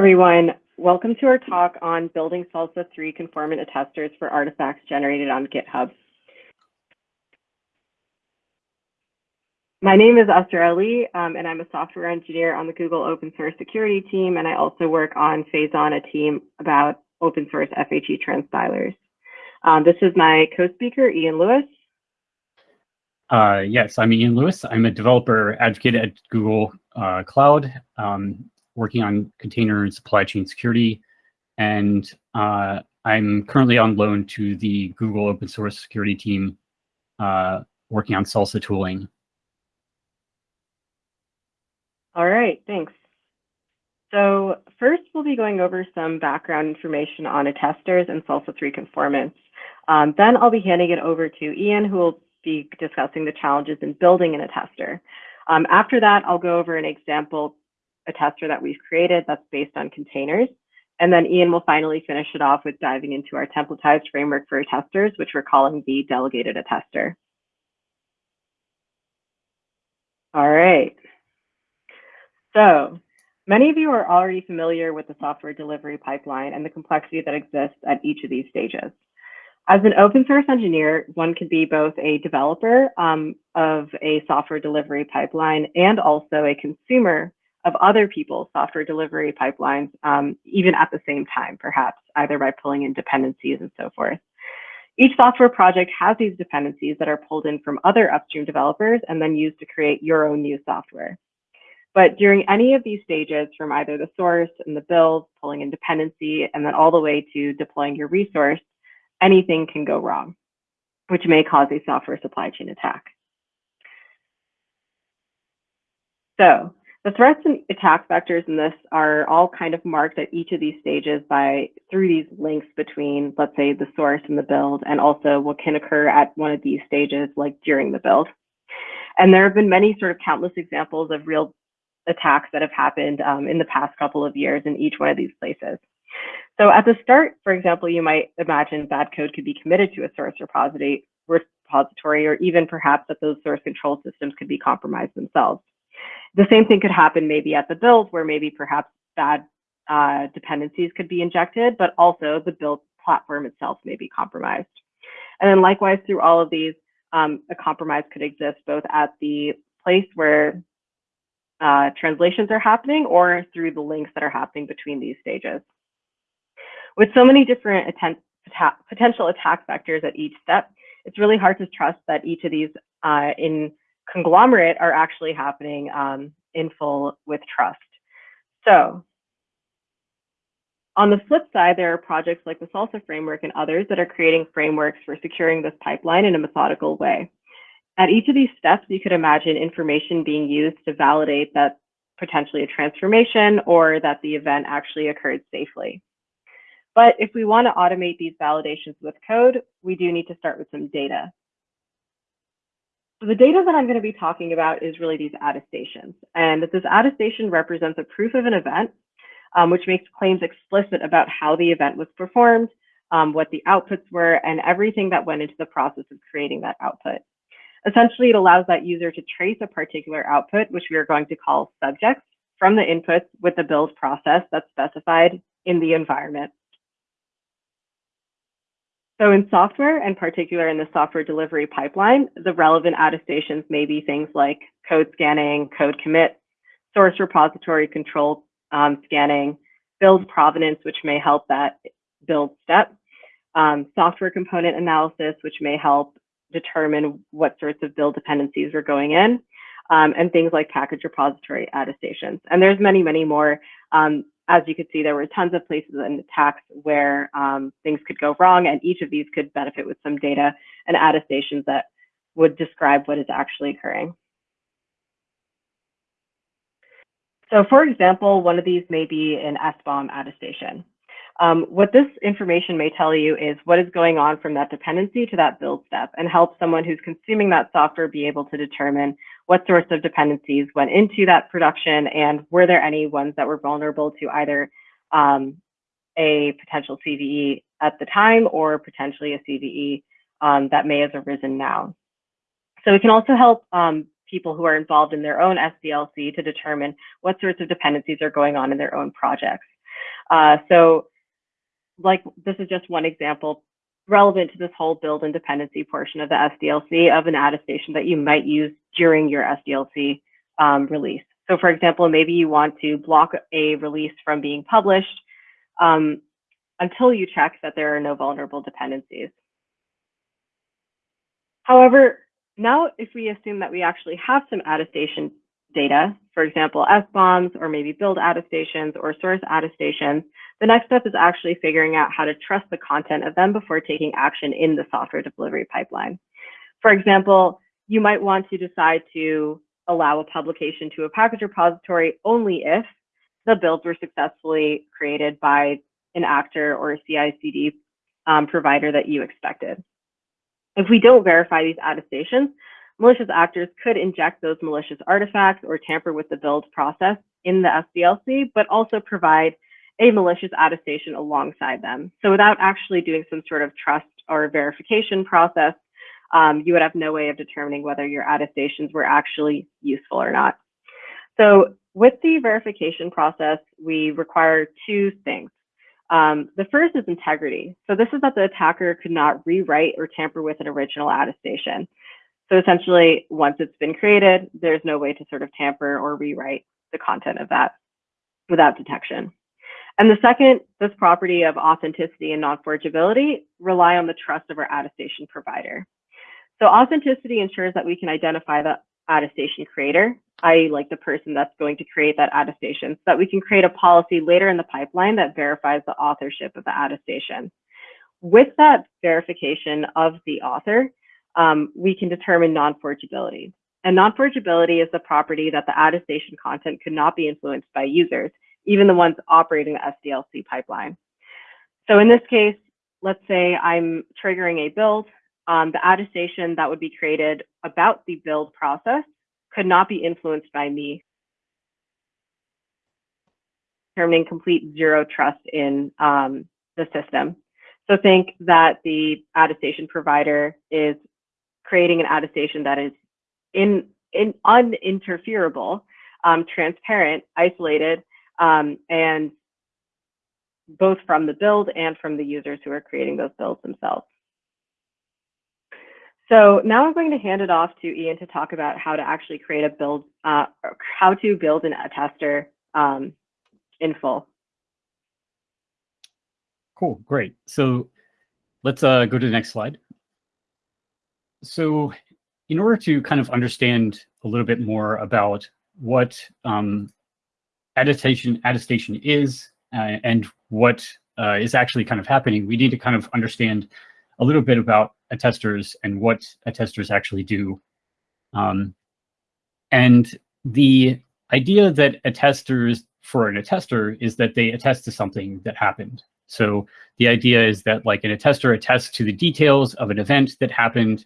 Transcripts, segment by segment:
everyone. Welcome to our talk on building SLSA 3 conformant attesters for artifacts generated on GitHub. My name is Asra Ali, um, and I'm a software engineer on the Google open source security team, and I also work on Phazon, a team about open source FHE transpilers. Um, this is my co-speaker, Ian Lewis. Uh, yes, I'm Ian Lewis. I'm a developer advocate at Google uh, Cloud. Um, working on container and supply chain security. And uh, I'm currently on loan to the Google open source security team uh, working on SLSA tooling. All right, thanks. So first, we'll be going over some background information on attesters and SLSA 3 conformance. Um, then I'll be handing it over to Ian, who will be discussing the challenges in building an attester. Um, after that, I'll go over an example attester that we've created that's based on containers. And then Ian will finally finish it off with diving into our templatized framework for testers, which we're calling the delegated attester. All right. So many of you are already familiar with the software delivery pipeline and the complexity that exists at each of these stages. As an open source engineer, one can be both a developer um, of a software delivery pipeline and also a consumer of other people's software delivery pipelines, um, even at the same time, perhaps, either by pulling in dependencies and so forth. Each software project has these dependencies that are pulled in from other upstream developers and then used to create your own new software. But during any of these stages, from either the source and the build, pulling in dependency, and then all the way to deploying your resource, anything can go wrong, which may cause a software supply chain attack. So the threats and attack vectors in this are all kind of marked at each of these stages by through these links between, let's say, the source and the build, and also what can occur at one of these stages, like during the build. And there have been many sort of countless examples of real attacks that have happened um, in the past couple of years in each one of these places. So at the start, for example, you might imagine bad code could be committed to a source repository, repository or even perhaps that those source control systems could be compromised themselves. The same thing could happen maybe at the build where maybe perhaps bad uh, dependencies could be injected, but also the build platform itself may be compromised. And then likewise through all of these, um, a compromise could exist both at the place where uh, translations are happening or through the links that are happening between these stages. With so many different potential attack vectors at each step, it's really hard to trust that each of these uh, in conglomerate are actually happening um, in full with trust. So on the flip side, there are projects like the SLSA framework and others that are creating frameworks for securing this pipeline in a methodical way. At each of these steps, you could imagine information being used to validate that potentially a transformation or that the event actually occurred safely. But if we want to automate these validations with code, we do need to start with some data. The data that I'm going to be talking about is really these attestations. And this attestation represents a proof of an event, um, which makes claims explicit about how the event was performed, um, what the outputs were, and everything that went into the process of creating that output. Essentially, it allows that user to trace a particular output, which we are going to call subjects, from the inputs with the build process that's specified in the environment. So in software, and particular in the software delivery pipeline, the relevant attestations may be things like code scanning, code commit, source repository control um, scanning, build provenance, which may help that build step, um, software component analysis, which may help determine what sorts of build dependencies are going in, um, and things like package repository attestations. And there's many, many more. Um, as you could see, there were tons of places in the attacks where um, things could go wrong, and each of these could benefit with some data and attestations that would describe what is actually occurring. So for example, one of these may be an SBOM attestation. Um, what this information may tell you is what is going on from that dependency to that build step and help someone who's consuming that software be able to determine what sorts of dependencies went into that production and were there any ones that were vulnerable to either um, a potential CVE at the time or potentially a CVE um, that may have arisen now. So it can also help um, people who are involved in their own SDLC to determine what sorts of dependencies are going on in their own projects. Uh, so like this is just one example relevant to this whole build and dependency portion of the SDLC of an attestation that you might use during your SDLC um, release. So for example, maybe you want to block a release from being published um, until you check that there are no vulnerable dependencies. However, now if we assume that we actually have some attestation data, for example, SBOMs, or maybe build attestations or source attestations, the next step is actually figuring out how to trust the content of them before taking action in the software delivery pipeline. For example, you might want to decide to allow a publication to a package repository only if the builds were successfully created by an actor or a CI/CD um, provider that you expected. If we don't verify these attestations, malicious actors could inject those malicious artifacts or tamper with the build process in the SDLC, but also provide a malicious attestation alongside them. So without actually doing some sort of trust or verification process, um, you would have no way of determining whether your attestations were actually useful or not. So with the verification process, we require two things. Um, the first is integrity. So this is that the attacker could not rewrite or tamper with an original attestation. So essentially, once it's been created, there's no way to sort of tamper or rewrite the content of that without detection. And the second, this property of authenticity and non-forgeability rely on the trust of our attestation provider. So authenticity ensures that we can identify the attestation creator, i.e. like the person that's going to create that attestation, so that we can create a policy later in the pipeline that verifies the authorship of the attestation. With that verification of the author, um, we can determine non-forgeability. And non-forgeability is the property that the attestation content could not be influenced by users, even the ones operating the SDLC pipeline. So in this case, let's say I'm triggering a build, um, the attestation that would be created about the build process could not be influenced by me, determining complete zero trust in um, the system. So think that the attestation provider is creating an attestation that is in, in uninterferable, um, transparent, isolated, um, and both from the build and from the users who are creating those builds themselves. So now I'm going to hand it off to Ian to talk about how to actually create a build, uh, how to build an attester um, in full. Cool, great. So let's uh, go to the next slide. So in order to kind of understand a little bit more about what um, attestation attestation is uh, and what uh, is actually kind of happening, we need to kind of understand a little bit about attesters and what attesters actually do. Um, and the idea that attesters for an attester is that they attest to something that happened. So the idea is that like an attester attests to the details of an event that happened.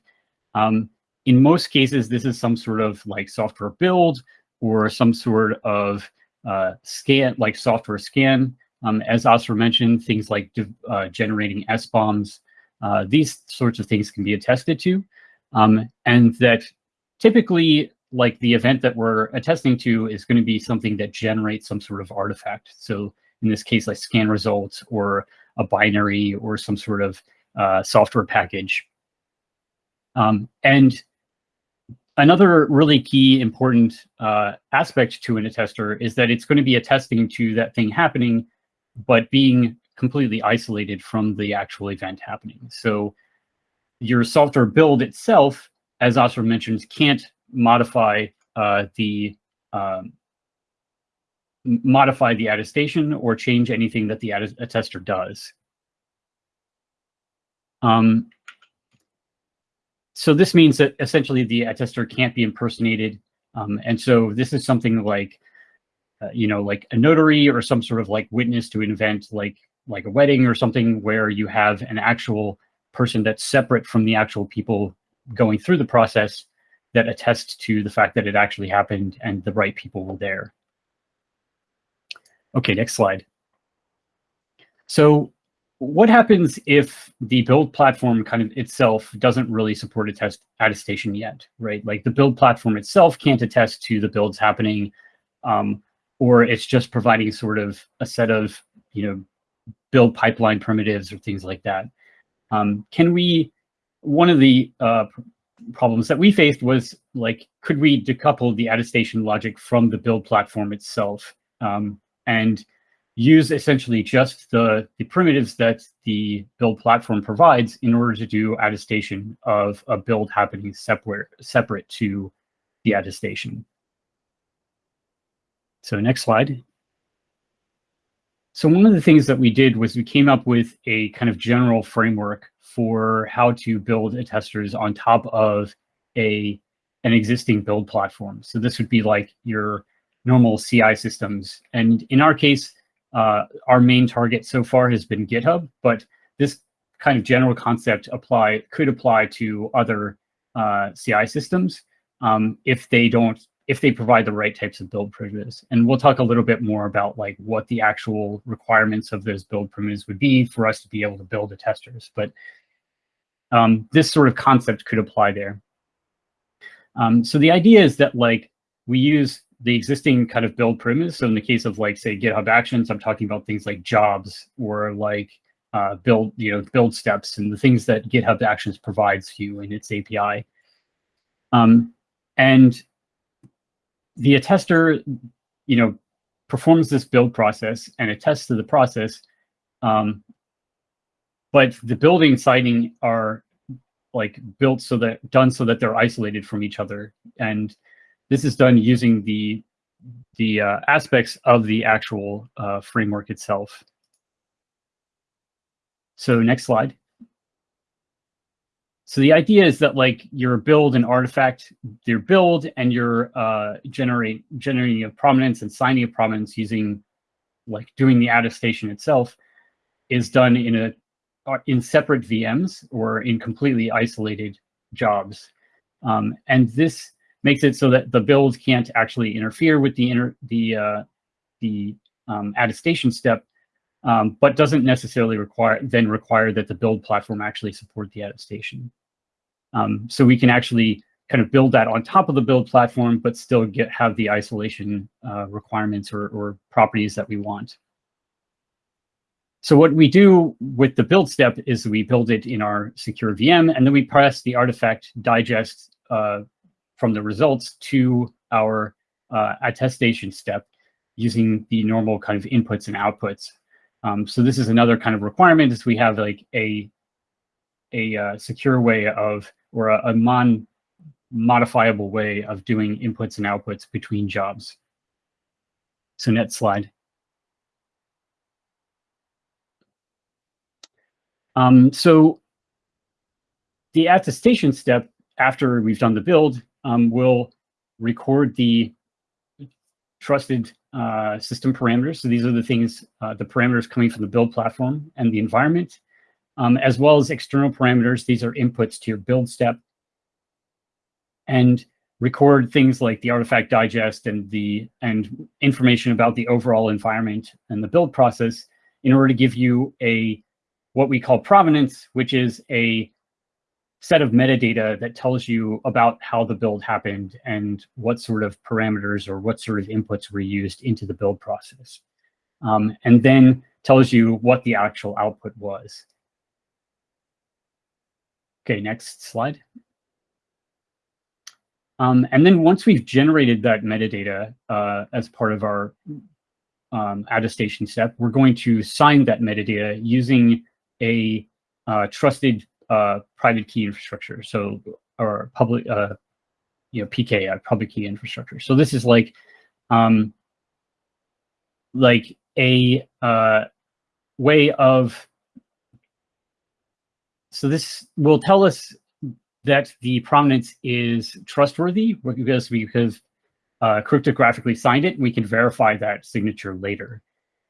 Um, in most cases, this is some sort of like software build or some sort of uh, scan, like software scan. Um, as Asra mentioned, things like uh, generating SBOMs, uh, these sorts of things can be attested to. Um, and that typically, like the event that we're attesting to is going to be something that generates some sort of artifact. So in this case, like scan results or a binary or some sort of uh, software package. Um, and another really key important uh, aspect to an attester is that it's going to be attesting to that thing happening, but being completely isolated from the actual event happening. So your software build itself, as Asra mentions, can't modify uh, the um, modify the attestation or change anything that the attester does. Um, so this means that essentially the attester can't be impersonated. Um, and so this is something like, uh, you know, like a notary or some sort of like witness to an event like like a wedding or something where you have an actual person that's separate from the actual people going through the process that attests to the fact that it actually happened and the right people were there. Okay, next slide. So what happens if the build platform kind of itself doesn't really support attest attestation yet, right? Like the build platform itself can't attest to the builds happening, um, or it's just providing sort of a set of you know, build pipeline primitives or things like that. Um, can we, one of the uh, problems that we faced was like, could we decouple the attestation logic from the build platform itself um, and use essentially just the, the primitives that the build platform provides in order to do attestation of a build happening separate, separate to the attestation. So next slide. So one of the things that we did was we came up with a kind of general framework for how to build attesters on top of a an existing build platform. So this would be like your normal CI systems. And in our case, uh, our main target so far has been GitHub, but this kind of general concept apply could apply to other uh, CI systems um, if they don't if they provide the right types of build primitives. And we'll talk a little bit more about like what the actual requirements of those build primitives would be for us to be able to build the testers. But um, this sort of concept could apply there. Um, so the idea is that like we use the existing kind of build primitives. So in the case of like, say, GitHub Actions, I'm talking about things like jobs or like uh, build, you know, build steps and the things that GitHub Actions provides you in its API. Um, and the attester, you know, performs this build process and attests to the process. Um, but the building citing are like built so that done so that they're isolated from each other. And this is done using the the uh, aspects of the actual uh, framework itself. So next slide. So the idea is that like your build and artifact, your build and your uh, generate generating of provenance and signing of provenance using like doing the attestation itself is done in a uh, in separate VMs or in completely isolated jobs. Um, and this makes it so that the build can't actually interfere with the inter the uh, the um, attestation step, um, but doesn't necessarily require then require that the build platform actually support the attestation. Um, so we can actually kind of build that on top of the build platform, but still get have the isolation uh, requirements or, or properties that we want. So what we do with the build step is we build it in our secure VM, and then we press the artifact digest uh, from the results to our uh, attestation step using the normal kind of inputs and outputs. Um, so this is another kind of requirement is we have like a a uh, secure way of or a, a non modifiable way of doing inputs and outputs between jobs. So next slide. Um, so the attestation step after we've done the build um, will record the trusted uh, system parameters. So these are the things, uh, the parameters coming from the build platform and the environment, um, as well as external parameters. These are inputs to your build step. And record things like the artifact digest and the and information about the overall environment and the build process in order to give you a what we call provenance, which is a set of metadata that tells you about how the build happened and what sort of parameters or what sort of inputs were used into the build process. Um, and then tells you what the actual output was. Okay, next slide. Um, and then once we've generated that metadata uh, as part of our um, attestation step, we're going to sign that metadata using a uh, trusted uh, private key infrastructure. So, or public, uh, you know, PKI, public key infrastructure. So this is like, um, like a uh, way of, so this will tell us that the provenance is trustworthy because we have uh, cryptographically signed it. We can verify that signature later.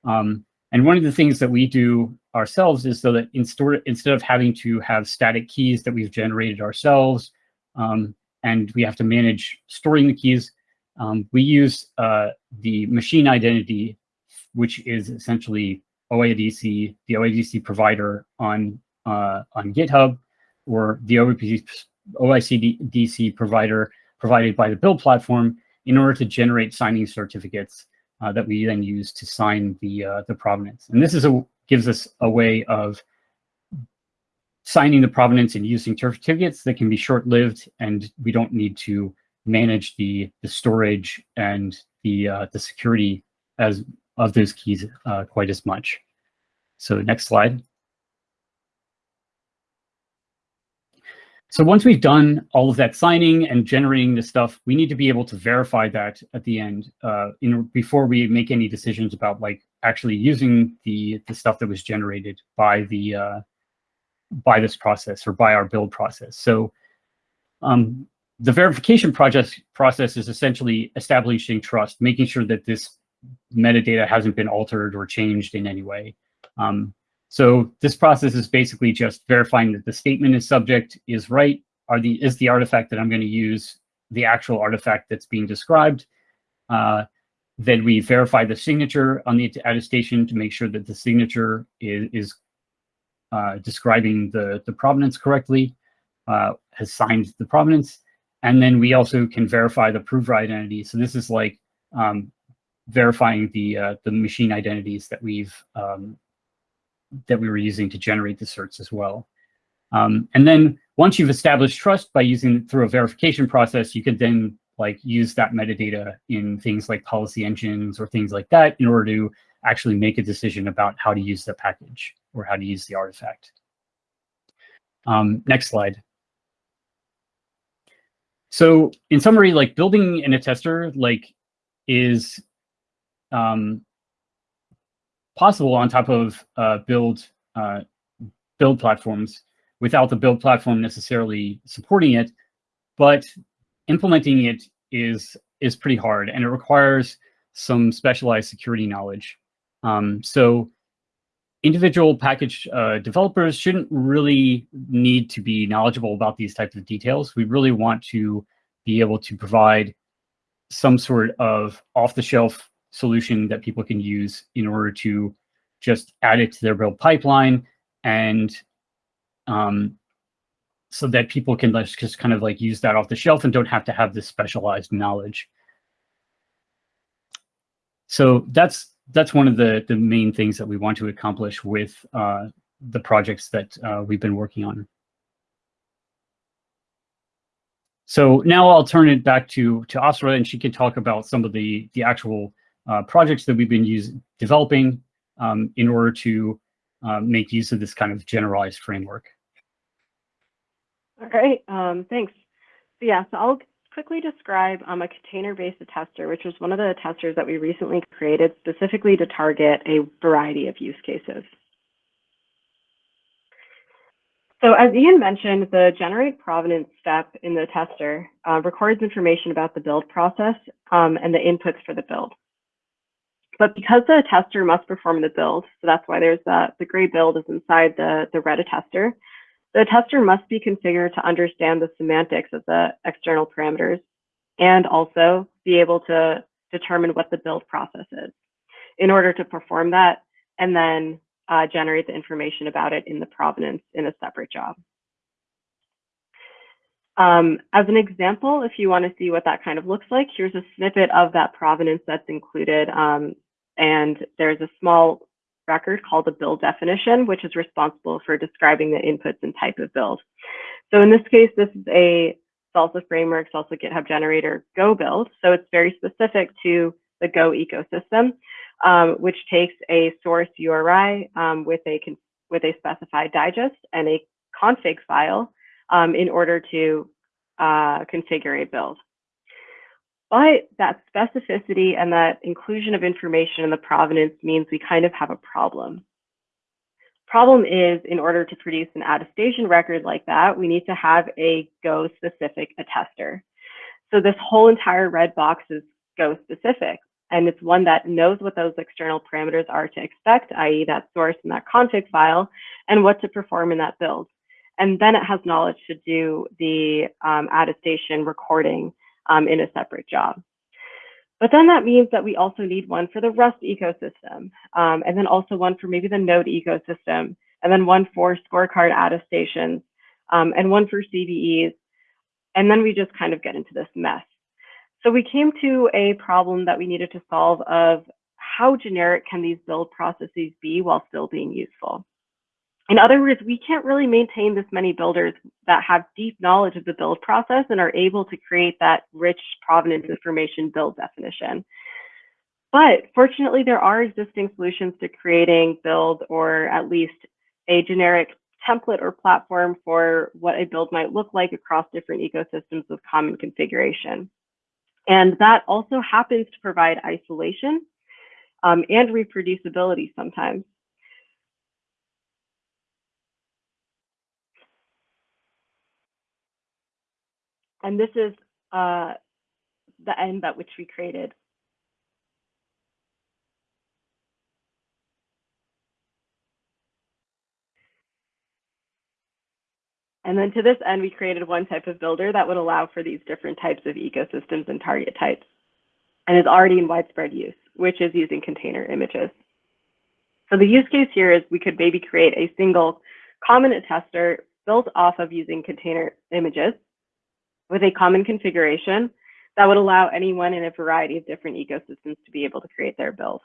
Um, and one of the things that we do ourselves is so that in instead of having to have static keys that we've generated ourselves, um, and we have to manage storing the keys, um, we use uh, the machine identity, which is essentially OIDC, the OIDC provider on uh, on GitHub, or the OIDC provider provided by the build platform in order to generate signing certificates uh, that we then use to sign the uh, the provenance. And this is a gives us a way of signing the provenance and using certificates that can be short-lived, and we don't need to manage the the storage and the uh, the security as of those keys uh, quite as much. So next slide. So once we've done all of that signing and generating the stuff, we need to be able to verify that at the end uh, in, before we make any decisions about like actually using the, the stuff that was generated by the uh, by this process or by our build process. So um, the verification project process is essentially establishing trust, making sure that this metadata hasn't been altered or changed in any way. Um, so this process is basically just verifying that the statement is subject is right. Are the is the artifact that I'm going to use the actual artifact that's being described? Uh, then we verify the signature on the attestation to make sure that the signature is, is uh, describing the, the provenance correctly, uh, has signed the provenance. And then we also can verify the prover identity. So this is like um, verifying the uh, the machine identities that we've um, that we were using to generate the certs as well. Um, and then once you've established trust by using it through a verification process, you could then like use that metadata in things like policy engines or things like that in order to actually make a decision about how to use the package or how to use the artifact. Um, next slide. So in summary, like building in a tester like is um, possible on top of uh, build uh, build platforms without the build platform necessarily supporting it, but implementing it is is pretty hard and it requires some specialized security knowledge. Um, so individual package uh, developers shouldn't really need to be knowledgeable about these types of details. We really want to be able to provide some sort of off-the-shelf solution that people can use in order to just add it to their build pipeline and um, so that people can just kind of like use that off the shelf and don't have to have this specialized knowledge. So that's that's one of the the main things that we want to accomplish with uh, the projects that uh, we've been working on. So now I'll turn it back to to Asra, and she can talk about some of the the actual uh, projects that we've been using, developing um, in order to uh, make use of this kind of generalized framework. All right, um, thanks. So yeah, so I'll quickly describe um, a container-based tester, which was one of the testers that we recently created specifically to target a variety of use cases. So as Ian mentioned, the generate provenance step in the tester uh, records information about the build process um, and the inputs for the build. But because the attester must perform the build, so that's why there's the, the gray build is inside the, the red attester, the attester must be configured to understand the semantics of the external parameters and also be able to determine what the build process is in order to perform that and then uh, generate the information about it in the provenance in a separate job. Um, as an example, if you want to see what that kind of looks like, here's a snippet of that provenance that's included um, and there's a small record called the build definition, which is responsible for describing the inputs and type of build. So in this case, this is a SLSA framework, SLSA GitHub generator Go build. So it's very specific to the Go ecosystem, um, which takes a source URI um, with a with a specified digest and a config file um, in order to uh, configure a build. But that specificity and that inclusion of information in the provenance means we kind of have a problem. Problem is, in order to produce an attestation record like that, we need to have a Go specific attester. So this whole entire red box is Go specific, and it's one that knows what those external parameters are to expect, i.e. that source and that config file, and what to perform in that build. And then it has knowledge to do the um, attestation recording um, in a separate job. But then that means that we also need one for the Rust ecosystem, um, and then also one for maybe the Node ecosystem, and then one for scorecard attestations, um, and one for CVEs. And then we just kind of get into this mess. So we came to a problem that we needed to solve of how generic can these build processes be while still being useful? In other words, we can't really maintain this many builders that have deep knowledge of the build process and are able to create that rich provenance information build definition. But fortunately, there are existing solutions to creating build or at least a generic template or platform for what a build might look like across different ecosystems with common configuration. And that also happens to provide isolation um, and reproducibility sometimes. And this is uh, the end at which we created. And then to this end, we created one type of builder that would allow for these different types of ecosystems and target types and is already in widespread use, which is using container images. So the use case here is we could maybe create a single common attester built off of using container images with a common configuration that would allow anyone in a variety of different ecosystems to be able to create their build.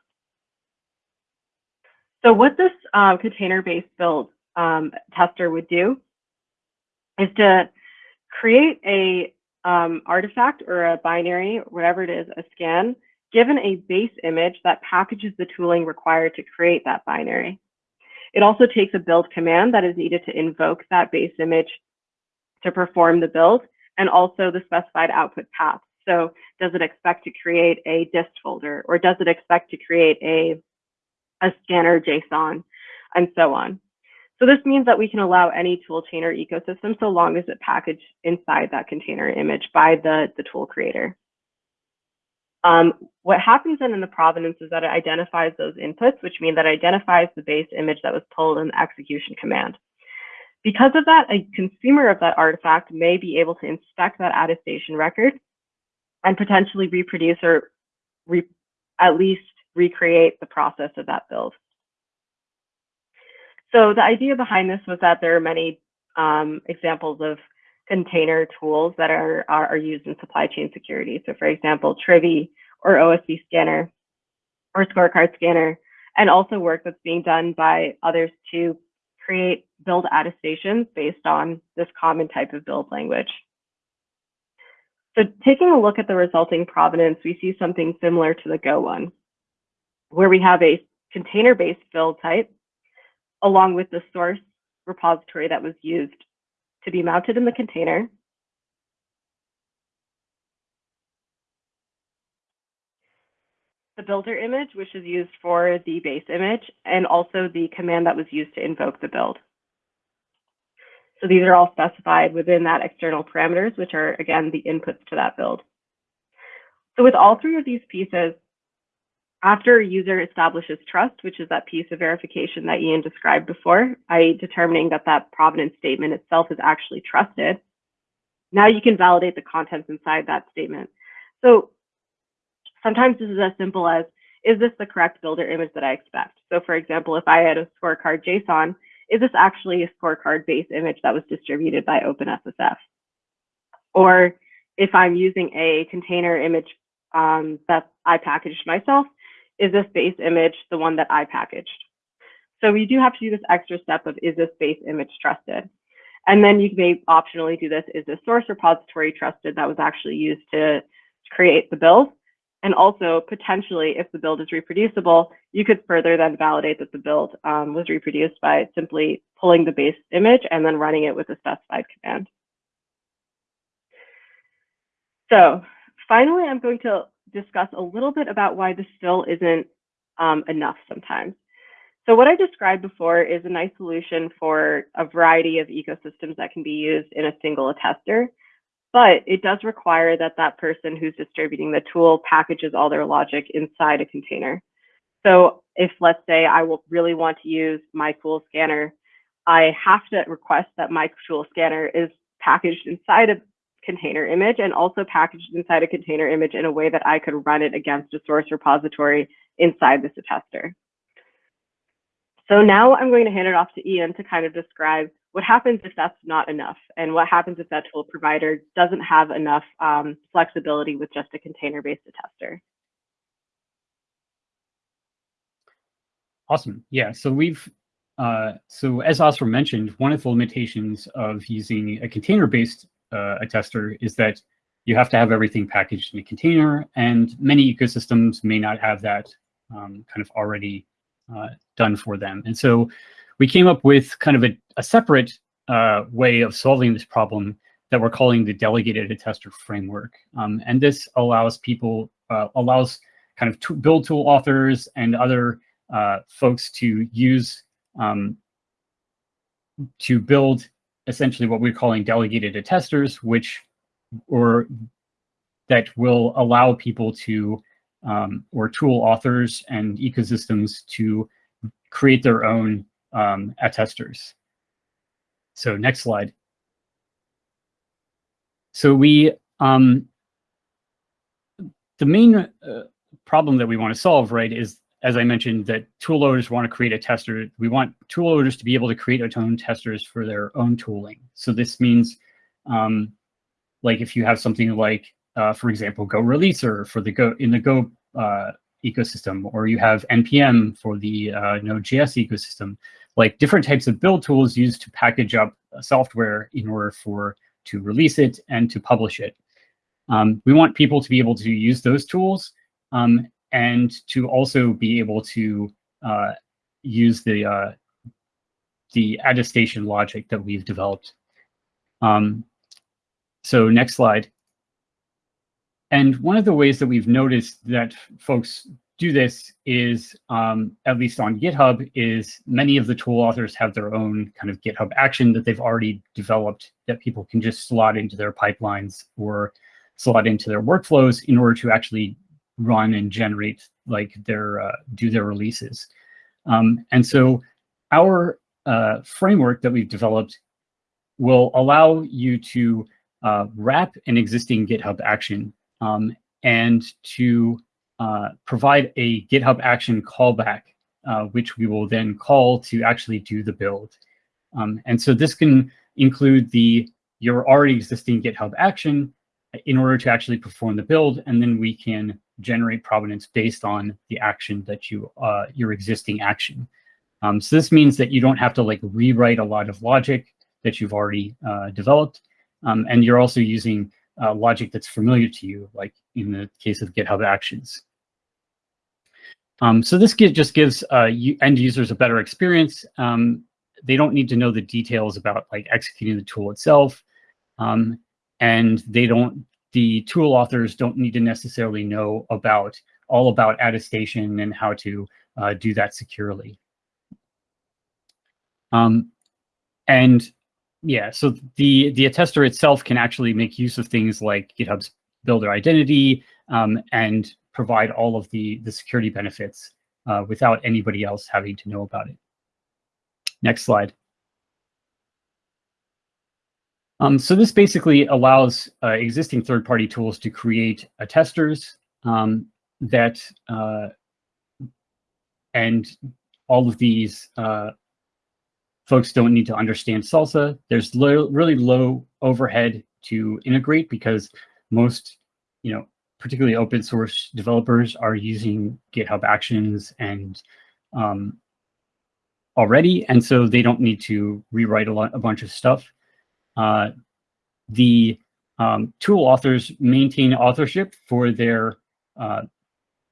So what this uh, container-based build um, tester would do is to create a um, artifact or a binary, whatever it is, a scan, given a base image that packages the tooling required to create that binary. It also takes a build command that is needed to invoke that base image to perform the build and also the specified output path. So does it expect to create a dist folder or does it expect to create a, a scanner JSON and so on. So this means that we can allow any tool chain or ecosystem so long as it packaged inside that container image by the, the tool creator. Um, what happens then in the provenance is that it identifies those inputs, which mean that it identifies the base image that was pulled in the execution command. Because of that, a consumer of that artifact may be able to inspect that attestation record and potentially reproduce or re at least recreate the process of that build. So the idea behind this was that there are many um, examples of container tools that are, are, are, used in supply chain security. So for example, Trivy or OSV scanner or scorecard scanner, and also work that's being done by others to create build attestations based on this common type of build language. So taking a look at the resulting provenance, we see something similar to the Go one, where we have a container-based build type along with the source repository that was used to be mounted in the container. The builder image, which is used for the base image, and also the command that was used to invoke the build. So these are all specified within that external parameters, which are, again, the inputs to that build. So with all three of these pieces, after a user establishes trust, which is that piece of verification that Ian described before, i.e. determining that that provenance statement itself is actually trusted, now you can validate the contents inside that statement. So sometimes this is as simple as, is this the correct builder image that I expect? So for example, if I had a scorecard JSON, is this actually a scorecard base image that was distributed by OpenSSF? Or if I'm using a container image um, that I packaged myself, is this base image the one that I packaged? So we do have to do this extra step of is this base image trusted? And then you may optionally do this, is the source repository trusted that was actually used to create the build? And also potentially if the build is reproducible, you could further then validate that the build um, was reproduced by simply pulling the base image and then running it with a specified command. So finally, I'm going to discuss a little bit about why this still isn't um, enough sometimes. So what I described before is a nice solution for a variety of ecosystems that can be used in a single attester, but it does require that that person who's distributing the tool packages all their logic inside a container. So if let's say I will really want to use my tool scanner, I have to request that my tool scanner is packaged inside a container image and also packaged inside a container image in a way that I could run it against a source repository inside this attester. So now I'm going to hand it off to Ian to kind of describe what happens if that's not enough? And what happens if that tool provider doesn't have enough um, flexibility with just a container-based attester? Awesome. Yeah. So we've uh, so as Asra mentioned, one of the limitations of using a container-based uh, attester is that you have to have everything packaged in a container, and many ecosystems may not have that um, kind of already uh, done for them. And so we came up with kind of a, a separate uh, way of solving this problem that we're calling the delegated attester framework. Um, and this allows people, uh, allows kind of build tool authors and other uh, folks to use, um, to build essentially what we're calling delegated attesters, which, or that will allow people to, um, or tool authors and ecosystems to create their own um, attesters. So next slide. So we, um, the main uh, problem that we want to solve, right, is, as I mentioned, that tool loaders want to create a tester. We want tool loaders to be able to create their own testers for their own tooling. So this means, um, like if you have something like, uh, for example, GoReleaser for the Go in the Go uh, ecosystem, or you have NPM for the uh, Node.js ecosystem, like different types of build tools used to package up software in order for to release it and to publish it. Um, we want people to be able to use those tools um, and to also be able to uh, use the uh, the attestation logic that we've developed. Um, so next slide. And one of the ways that we've noticed that folks do this is, um, at least on GitHub, is many of the tool authors have their own kind of GitHub action that they've already developed that people can just slot into their pipelines or slot into their workflows in order to actually run and generate like their, uh, do their releases. Um, and so our uh, framework that we've developed will allow you to uh, wrap an existing GitHub action um, and to uh, provide a GitHub action callback, uh, which we will then call to actually do the build. Um, and so this can include the your already existing GitHub action in order to actually perform the build, and then we can generate provenance based on the action that you uh, your existing action. Um, so this means that you don't have to like rewrite a lot of logic that you've already uh, developed, um, and you're also using uh, logic that's familiar to you, like in the case of GitHub Actions. Um, so this just gives uh, end users a better experience. Um, they don't need to know the details about like executing the tool itself. Um, and they don't, the tool authors don't need to necessarily know about all about attestation and how to uh, do that securely. Um, and yeah, so the, the attester itself can actually make use of things like GitHub's builder identity um, and provide all of the, the security benefits uh, without anybody else having to know about it. Next slide. Um, so this basically allows uh, existing third-party tools to create attesters um, that, uh, and all of these uh, folks don't need to understand SLSA. There's lo really low overhead to integrate because most, you know, particularly open source developers are using GitHub Actions and um, already, and so they don't need to rewrite a, lot, a bunch of stuff. Uh, the um, tool authors maintain authorship for their uh,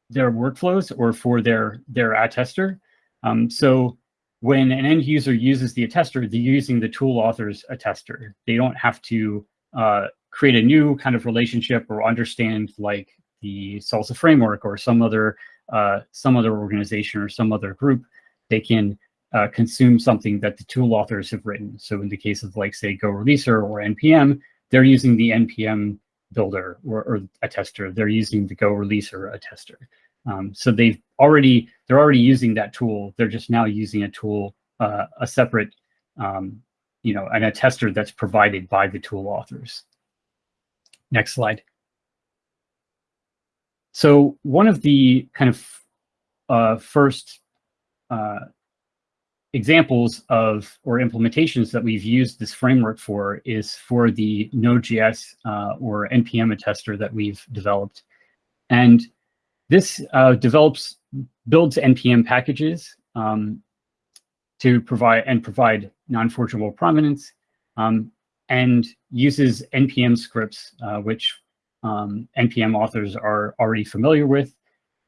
their workflows or for their their attester. Um, so when an end user uses the attester, they're using the tool author's attester. They don't have to uh, create a new kind of relationship or understand like the SLSA framework or some other uh, some other organization or some other group they can uh, consume something that the tool authors have written. So in the case of like say GoReleaser or npm they're using the npm builder or, or tester. they're using the GoReleaser attester um, so they've already they're already using that tool. They're just now using a tool uh, a separate um, you know an attester that's provided by the tool authors Next slide. So one of the kind of uh, first uh, examples of or implementations that we've used this framework for is for the Node.js uh, or NPM attester that we've developed. And this uh, develops, builds NPM packages um, to provide and provide non-forgeable provenance um, and uses NPM scripts, uh, which um, NPM authors are already familiar with.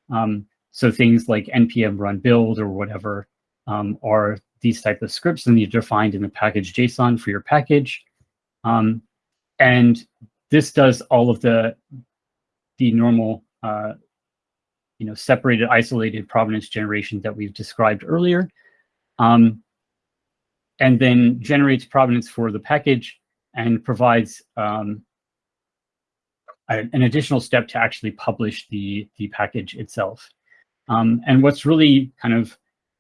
Um, so things like npm run build or whatever um, are these type of scripts and they're defined in the package JSON for your package. Um, and this does all of the, the normal, uh, you know, separated, isolated provenance generation that we've described earlier. Um, and then generates provenance for the package and provides um, an additional step to actually publish the, the package itself. Um, and what's really kind of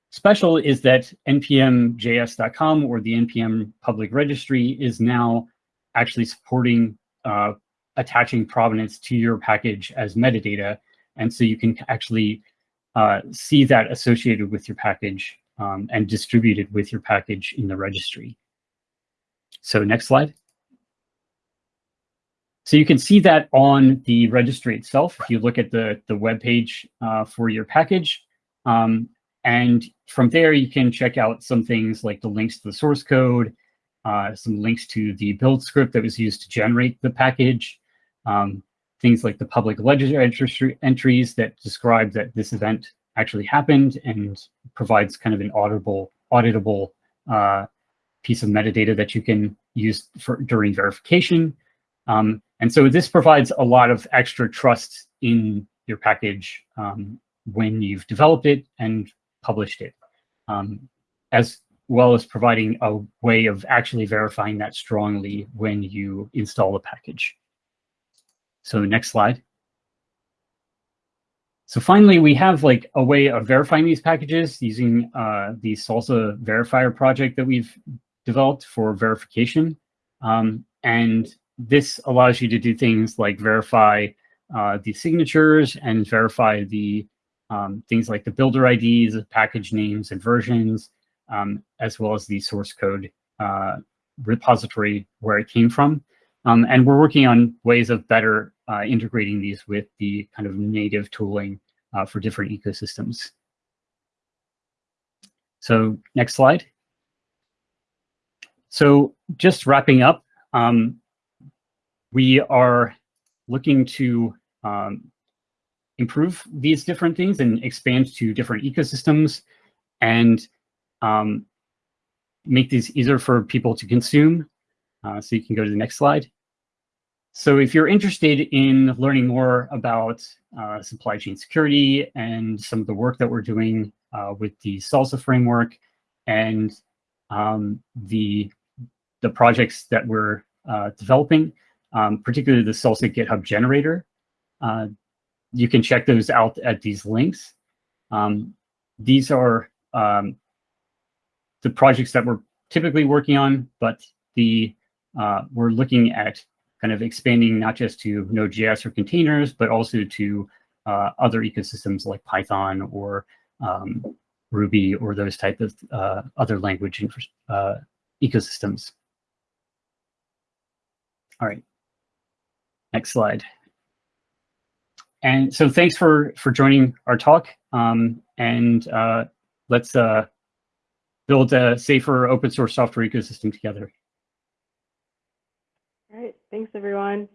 special is that npmjs.com or the npm public registry is now actually supporting uh, attaching provenance to your package as metadata. And so you can actually uh, see that associated with your package um, and distributed with your package in the registry. So next slide. So you can see that on the registry itself. If you look at the, the web page uh, for your package, um, and from there you can check out some things like the links to the source code, uh, some links to the build script that was used to generate the package, um, things like the public ledger entries that describe that this event actually happened and provides kind of an auditable, auditable uh, piece of metadata that you can use for during verification. Um, and so this provides a lot of extra trust in your package um, when you've developed it and published it, um, as well as providing a way of actually verifying that strongly when you install the package. So next slide. So finally, we have like a way of verifying these packages using uh, the SLSA verifier project that we've developed for verification. Um, and this allows you to do things like verify uh, the signatures and verify the um, things like the builder IDs, package names and versions, um, as well as the source code uh, repository where it came from. Um, and we're working on ways of better uh, integrating these with the kind of native tooling uh, for different ecosystems. So next slide. So just wrapping up, um, we are looking to um, improve these different things and expand to different ecosystems and um, make these easier for people to consume. Uh, so you can go to the next slide. So if you're interested in learning more about uh, supply chain security and some of the work that we're doing uh, with the SLSA framework and um, the, the projects that we're uh, developing, um, particularly the SLSA GitHub generator. Uh, you can check those out at these links. Um, these are um, the projects that we're typically working on, but the uh, we're looking at kind of expanding not just to Node.js or containers, but also to uh, other ecosystems like Python or um, Ruby or those type of uh, other language uh, ecosystems. All right. Next slide. And so thanks for, for joining our talk. Um, and uh, let's uh, build a safer open source software ecosystem together. All right. Thanks, everyone.